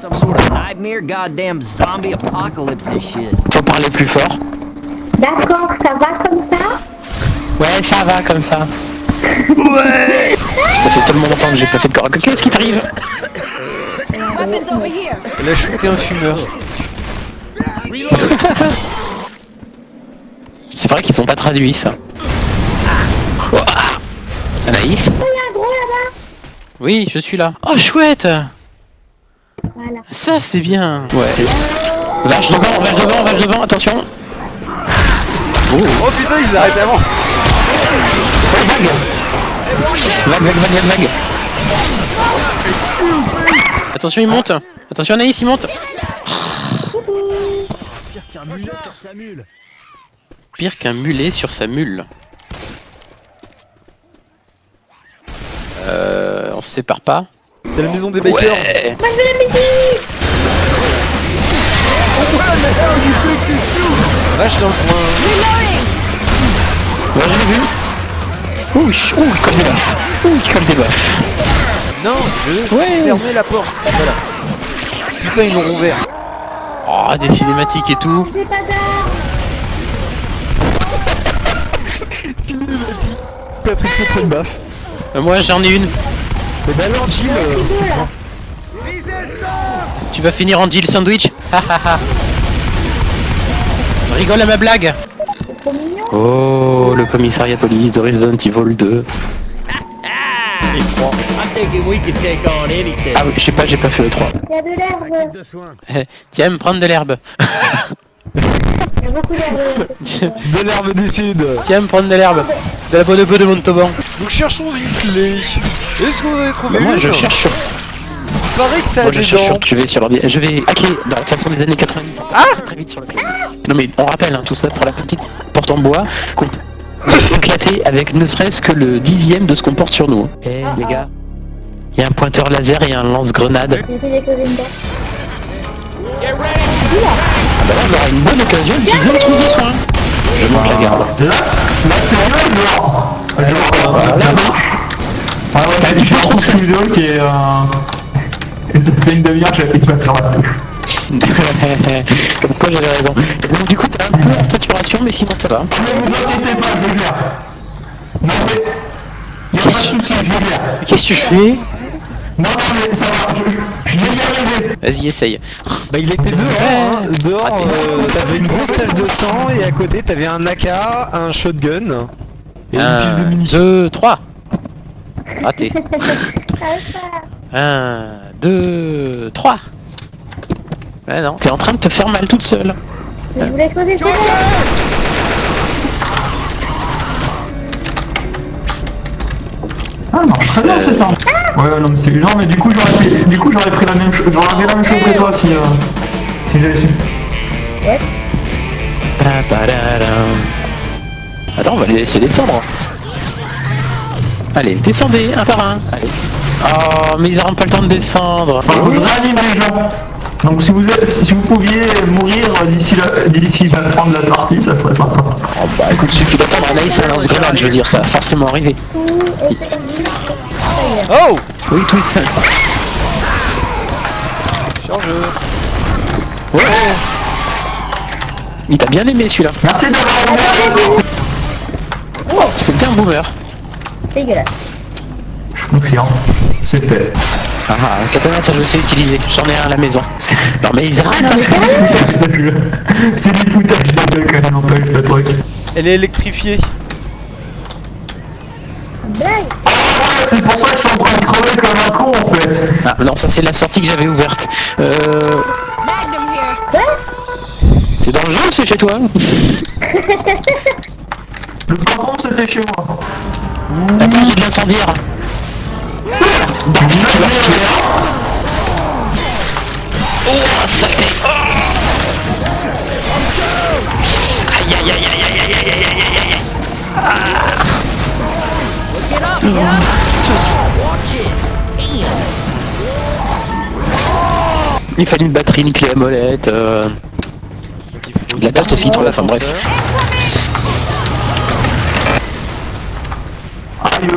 some sort of nightmare, goddamn zombie apocalypse and shit. Faut parler plus fort. D'accord, ça va comme ça? Ouais, ça va comme ça. Ouais Ça fait tellement longtemps que j'ai pas fait de corps. Qu'est-ce qui t'arrive? Weapons over here. Elle a shooté un fumeur. C'est vrai qu'ils sont pas traduits ça. Anaïs? Oui, je suis là. Oh chouette Voilà. Ça c'est bien Ouais. Vache devant, vache devant, vache devant, attention Oh putain, ils arrêtent avant. Vague, vague, vague, vague, vague Attention il monte Attention Anaïs il monte Pire qu'un mulet sur sa mule. Euh, on se sépare pas C'est la maison des bakers. Ouais Vache dans le coin. Ouais, je l'ai vu Ouh, ouh, il colle des baffes Ouh, il colle des baffes Non, je Ouais. vais fermer la porte. Voilà. Putain, ils l'ont ouvert. Oh, des cinématiques et tout J'ai pas d'armes Patrick se prend une baffe. Euh, Moi j'en ai une c'est bien gentil Tu vas finir en deal sandwich Rigole à ma blague. Oh le commissariat police de Resident Evil 2 Ah oui, je sais pas, j'ai pas fait le 3 Tiens, prendre de l'herbe. Eh, A beaucoup d'herbe de l'herbe du sud. Tiens, me prendre de l'herbe. De la bonne peu de Montauban. Donc cherchons une clé. Est-ce que vous avez trouvé Bah, moi une je cherche sur. Il paraît que ça a Moi je des cherche dents. sur. Je vais sur l'ordi. Je vais hacker dans la façon des années 90. Ah Très vite sur le clavier. Non mais on rappelle hein, tout ça pour la petite porte en bois qu'on peut éclater avec ne serait-ce que le dixième de ce qu'on porte sur nous. Eh les gars, il y a un pointeur laser et un lance-grenade. J'ai une. Ah bah là on aura une bonne occasion d'utiliser le trou de soin. Je monte la garde. Là, là c'est mieux dehors. Voilà. Ah ouais, tu fais trop cette vidéo qui est... Euh... Et ça fait une demi-heure que j'appuie pas sur la touche. Comme quoi j'avais raison. Donc du coup t'as un peu en saturation mais sinon ça va. Ne vous inquiétez pas, je vais. Non mais... Y'a pas de soucis, je vais. Qu'est-ce que tu fais? Non, non mais ça va, je, je vais y arriver. Vas-y essaye. Bah il était dehors, hein. dehors Raté. euh, t'avais une grosse tache de sang et à côté t'avais un AK, un shotgun et une pile de 1, munitions. 2, 3. Raté. Ah, 1, 2, 3. Ouais non. T'es en train de te faire mal toute seule. Je voulais poser Ah non, très bien c'est ça. Ouais, non mais c'est... Non mais du coup j'aurais fait... Du coup j'aurais pris la même chose... J'aurais la même chose que toi si... Euh... Si j'avais su. Pa-pa-da-dam. Attends, on va les laisser descendre. Allez, descendez un par un. Allez. Oh, mais ils n'auront pas le temps de descendre. Enfin, je réanime les gens. Donc si vous, si vous pouviez mourir d'ici la, d'ici la fin de la partie, ça serait sympa. Oh bah écoute, suffit d'attendre. Anaïs a un lance-grenade, je veux dire, ça va forcément arriver. c'est Oh Oui, tout Ouais. Il t'a bien aimé celui-là. Merci d'avoir aimé. Oh, c'était un boomer. dégueulasse. Je confirme. C'était... Ah, un katana, ça je sais utiliser. J'en ai un à la maison. Non mais ils arrêtent. C'est du foutage de gueule quand même, n'empêche le truc. Elle est électrifiée. C'est pour ça que je suis en train de crever comme un con en fait. Ah non, ça c'est la sortie que j'avais ouverte. Euh... C'est dans le jeu ou c'est chez toi Le patron c'était chez moi. Attends, j'ai de l'incendiaire. Aïe aïe aïe aïe aïe aïe aïe aïe aïe aïe Il fallait une batterie, une clé à molette, euh... De la perte aussi, toi, enfin, bref. Ah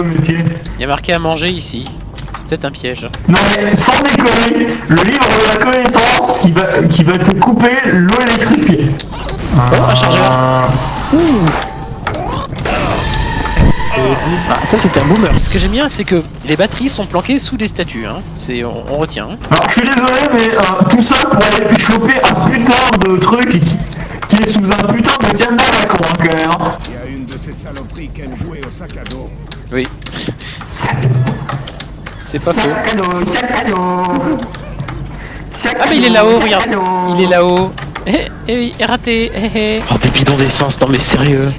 il y a marqué à manger ici. C'est peut-être un piège. Non mais sans déconner, le livre de la connaissance qui va, qui va te couper l'eau électrifiée. Oh, un chargeur Ah, ça c'était un boomer. Ce que j'aime bien, c'est que les batteries sont planquées sous des statues. Hein. C'est, on, on retient. hein. Alors je suis désolé mais euh, tout ça pour aller choper un putain de truc qui, est sous un putain de diamant à hein. Il y a une de ces saloperies qui aime jouer au sac à dos. Oui. C'est pas faux. Sac Ah mais il est là-haut, regarde. Il est là-haut. Eh, eh oui, raté. Eh, eh. Oh, des bidons d'essence, non mais sérieux.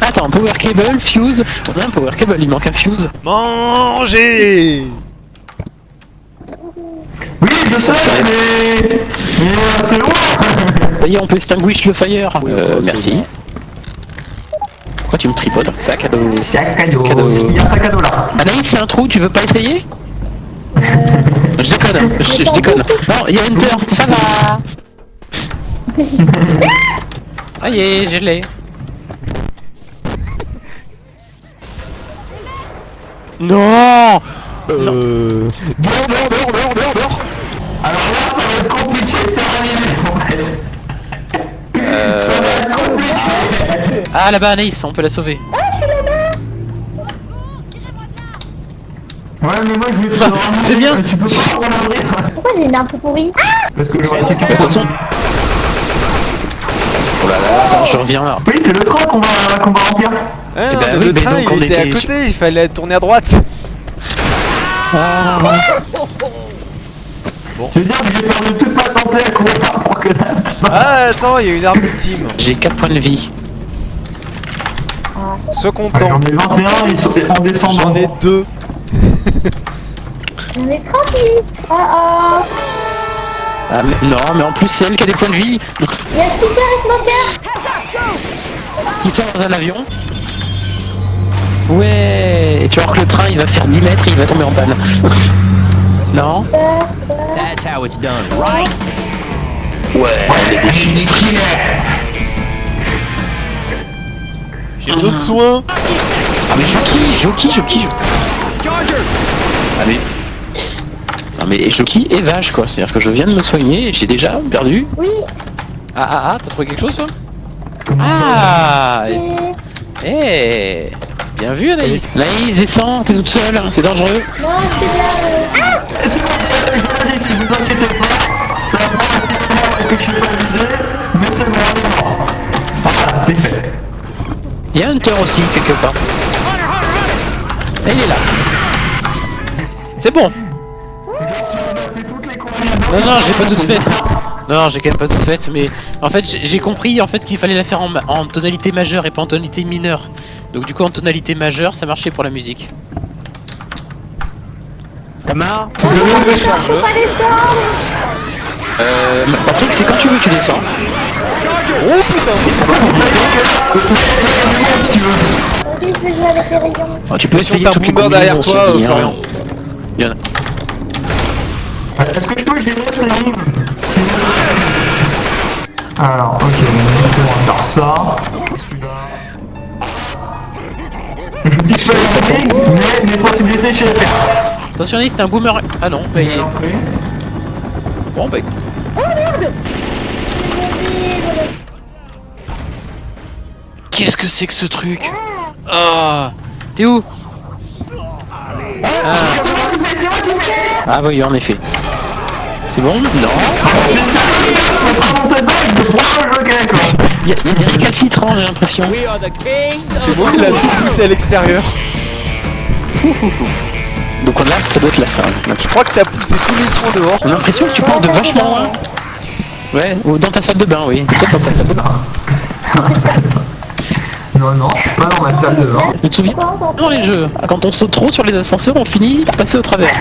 Attends, power cable, fuse. On a un power cable, il manque un fuse. Manger Oui je sais mais... Mais c'est y est, on peut extinguish le fire. Euh, merci. Pourquoi tu me tripotes Sac à dos. Sac cadeau, Cadeau. il y a un sac à dos là. Anaïs, c'est un trou, tu veux pas essayer Je déconne, je, je déconne. Non, il y a Enter, ça va Ah y est, je l'ai. Non Euh... Dehors, dehors, dehors, dehors, dehors, dehors Ah là-bas Anaïs, on peut la sauver. Ouais mais moi je vais te Bah, c'est bien. Tu peux pas l'ouvrir Pourquoi j'ai une arme pourrie Parce que je vais De toute récupérer façon... Oh là là, attends, je reviens là. Oui c'est le train qu'on va, qu'on va remplir. Hein, Eh ben Le oui, mais train donc il était à côté, il fallait tourner à droite. Ah, Je veux dire que j'ai perdu toute ma santé à courir pour que Ah attends, il y a une arme ultime. J'ai 4 points de vie. Sois Ouais, content. J'en ai 21 ils sont en descendant. J'en ai deux. J'en ai 38 Oh oh Ah mais non, mais en plus c'est elle qui a des points de vie. Il y a Super et Smoker Qui sont dans un avion. Ouais, et tu voir que le train il va faire 10 mètres et il va tomber en panne. non That's how it's done, right? Ouais, killers. J'ai besoin de soins. Ah mais je kiffe, je kiffe, je kiffe. Ah mais... Non kiffe et vache quoi, c'est-à-dire que je viens de me soigner et j'ai déjà perdu. Oui. Ah ah ah, t'as trouvé quelque chose toi? Ah. Euh, Eh Bien vu Anaïs. Anaïs, descends, t'es toute seule, c'est dangereux. Non, c'est bien euh, Il y a Hunter aussi quelque part. Et il est là. C'est bon. Non non, j'ai pas toute faite. Non, non, j'ai quand même pas toute faite, mais en fait j'ai compris en fait qu'il fallait la faire en, tonalité majeure et pas en tonalité mineure. Donc du coup en tonalité majeure, ça marchait pour la musique. Camar Faut pas descendre Euh, Patrick, c'est quand tu veux tu descends. Je les rayons Oh, tu peux essayer un toutes les boomer derrière toi, euh, hein. Florian. Il y en a- Est-ce que je peux gérer ce livre Alors, ok, on va faire ça. Celui-là. Je vous dis que je la ligne, mais mes possibilités chez les faire. Attention, c'est un boomer. Ah non, bah, il est... Bon, bah. Qu'est-ce que c'est que ce truc Ah T'es où ah. ah oui, en effet. C'est bon Non Il y a, il y a des récalcitrants, j'ai l'impression. C'est bon, il a tout poussé à l'extérieur. Donc là, ça doit être la fin. Je crois que t'as poussé tous les soins dehors. On a l'impression que tu parles de vachement loin. Ouais, ou dans ta salle de bain, oui. Peut-être dans ta salle de bain. Non, non, je suis pas dans ma salle de bain. Tu te souviens Dans les jeux, quand on saute trop sur les ascenseurs, on finit par passer au travers.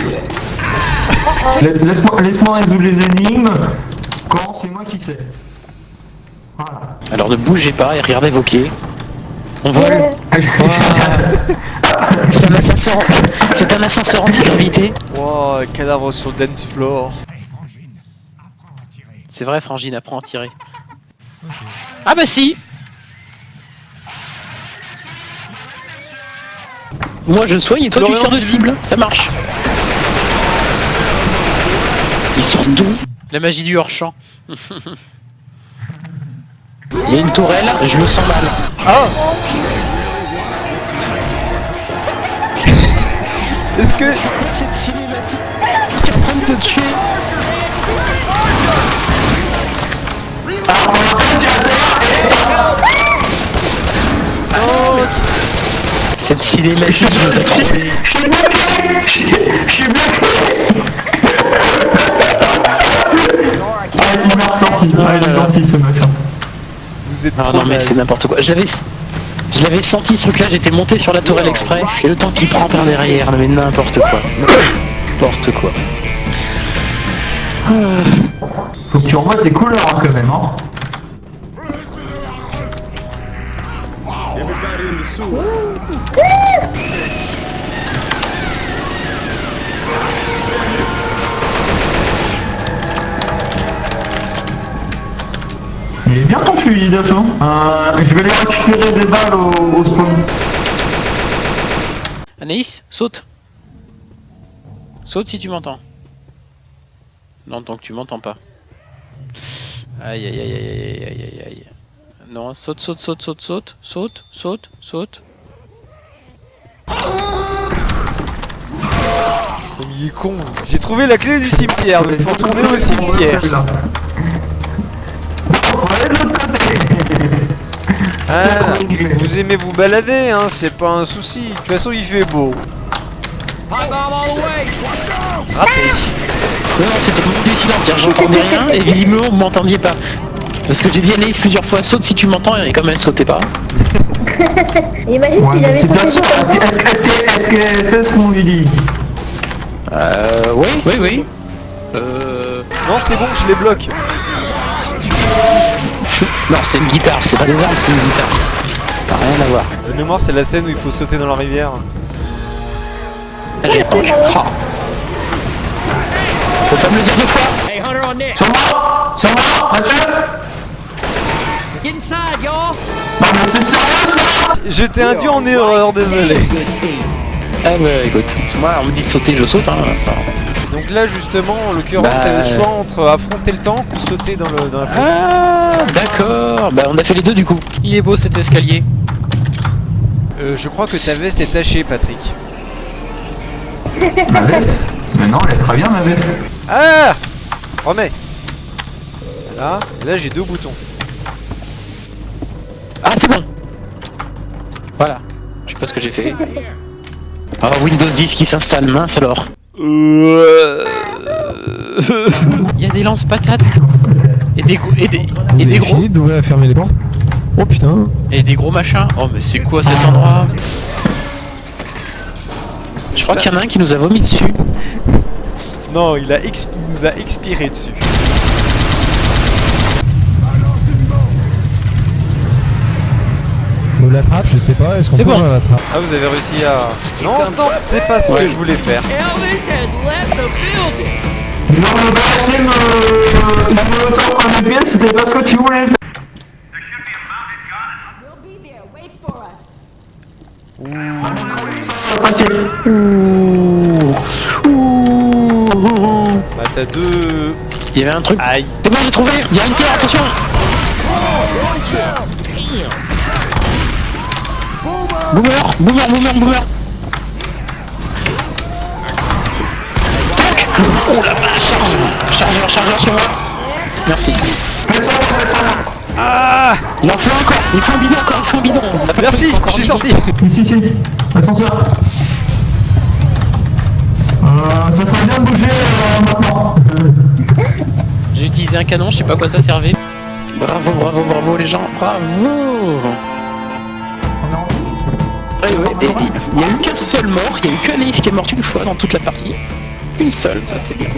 Laisse- Laisse-moi laisse-moi résoudre les énigmes. Quand c'est moi qui sais. Voilà. Alors ne bougez pas et regardez vos pieds. On vole. C'est un ascenseur, c'est un ascenseur anti-gravité. Wow, cadavre sur le dance floor. C'est vrai, Frangine, apprends à tirer. Ah bah si Moi je soigne et toi tu sors de tu- cible, ça marche. Ils sortent d'où La magie du hors-champ. Il y a une tourelle, je me sens mal. Ah Est-ce que... Qui est en train de te tuer Cette cinématique nous a trompés. Ah, il m'a ressorti, ah, il est gentil ce mec. Vous êtes Ah non mais c'est n'importe quoi. J'avais, je l'avais senti ce truc-là. J'étais monté sur la tourelle exprès et le temps qu'il prend par derrière, non, mais n'importe quoi, n'importe quoi. Faut que tu revoies tes couleurs hein, quand même, hein. Il est bien ton fusil d'assaut. Euh, je vais aller récupérer des balles au, au spawn. Anaïs, saute. Saute si tu m'entends. Non, tant que tu m'entends pas. Aïe aïe aïe aïe aïe aïe aïe aïe. Non, saute, saute, saute, saute, saute, saute, saute, saute. Mais il est con. J'ai trouvé la clé du cimetière, donc faut retourner au cimetière. Ah, vous aimez vous balader, hein, c'est pas un souci. De toute façon, il fait beau. Raté. Non, c'était du silence, c'est-à-dire j'entendais rien et visiblement vous m'entendiez pas. Parce que j'ai dit à Anaïs plusieurs fois, saute si tu m'entends et comme elle sautait pas. Imagine Ouais, s'il avait sauté comme Est-ce ça. que- est-ce c'est ce qu'on lui dit Euh, oui, oui, oui. Euh... Non, c'est bon, je les bloque. Non, c'est une guitare, c'est pas des armes, c'est une guitare. Ça n'a rien à voir. De mémoire, c'est la scène où il faut sauter dans la rivière. J'ai pas Ah. Faut pas me le dire deux fois Hey, Hunter on Nick. Sur moi Sur moi Inside, y'all. Non mais c'est sérieux ça Je t'ai induit en erreur, désolé. Ah bah écoute, moi on me dit de sauter, je saute hein. Enfin, Donc là, justement, en l'occurrence, Bah, t'avais le choix entre affronter le tank ou sauter dans, le, dans la flotte. Ah d'accord, bah on a fait les deux du coup. Il est beau cet escalier. Euh, je crois que ta veste est tachée, Patrick. Ma veste Mais non, elle est très bien ma veste. Ah Remets Là, là j'ai deux boutons. Ah c'est bon Voilà, je sais pas ce que j'ai fait. Ah Windows 10 qui s'installe, mince alors. Il y a des lance-patates. Et des, gros- et des, et des gros. d'ouvrir fermer les portes. Oh putain. Et des gros machins. Oh mais c'est quoi cet endroit Je crois qu'il y en a un qui nous a vomi dessus. Non, il, a expi- il nous a expiré dessus. L'attrape, je sais pas, est-ce qu'on C'est peut bon. Ah, vous avez réussi à... Non, non, c'est pas ce Ouais. que je voulais faire. Non, le balancier me... Il me tord un pied, c'était pas ce que tu voulais. We'll be there. Wait for us. T'inquiète. Bah t'as deux... Il y avait un truc. Aïe. C'est bon, j'ai trouvé? Il y a une tour, attention Boomer Boomer, boomer, boomer. Tac. Oh la vache. Chargeur, chargeur sur moi Merci. Ah. Il en faut encore. Il faut un bidon encore, il faut un bidon. Merci, je suis sorti. Ici, ici. Ascenseur. Euh, ça serait bien de bouger euh, maintenant. J'ai utilisé un canon, je sais pas à quoi ça servait. Bravo, bravo, bravo les gens, bravo Il n'y a eu qu'un seul mort, il n'y a eu qu'Anaïs qui est morte une fois dans toute la partie. Une seule, ça c'est bien.